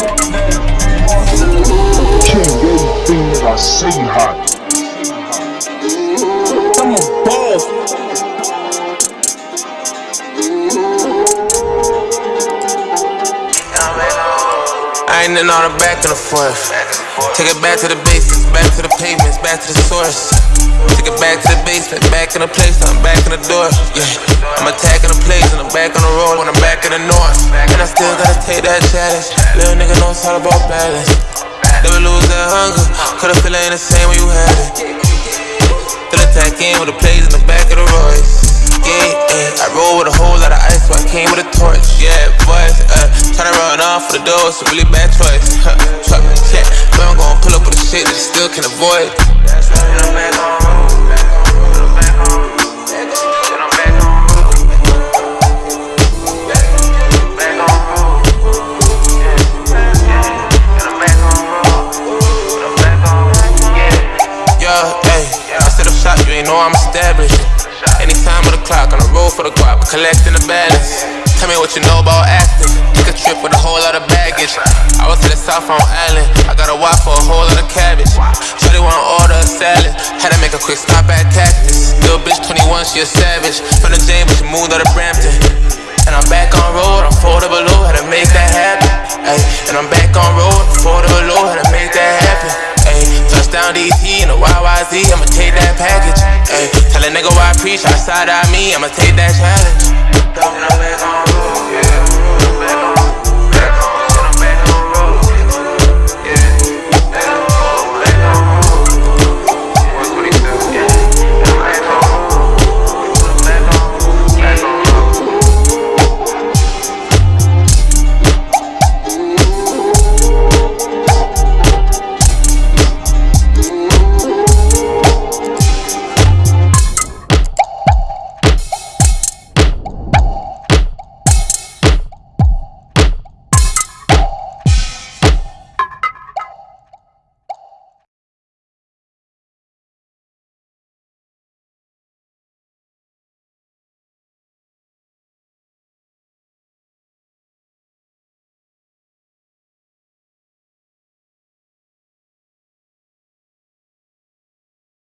Everything that I say hot. I'm a boss. I ain't in all the back and the forth. Take it back to the basics, back to the pavements, back to the source. Take it back to the basement, back in the place, I'm back in the door. Yeah, I'm attacking the place and I'm back on the road when I'm back in the north. And I still gotta take that challenge. Little nigga know it's all about balance. Never lose that hunger, cause the feeling ain't the same when you had it. Still attack in with the plays in the back of the Royce. Yeah, yeah, I roll with a whole lot of ice, so I came with a torch. Yeah, boys, uh, tryna run off for the door, it's a really bad choice. Huh, fuck, yeah, but I'm gon' pull up with the shit that you still can avoid. And I'm back on Yeah. Hey, I set up shop, you ain't know I'm established. Anytime with the clock, on the road for the guap, collecting the balance. Tell me what you know about acting. Take a trip with a whole lot of baggage. I was to the south on Island, I got a wife for a whole lot of cabbage. Shorty wanna order a salad, had to make a quick stop at Cactus. Little bitch 21, she a savage. From the Jane, but she moved out of Brampton. And I'm back on road, I'm four to nigga why I preach, outside of me, I'ma take that challenge. On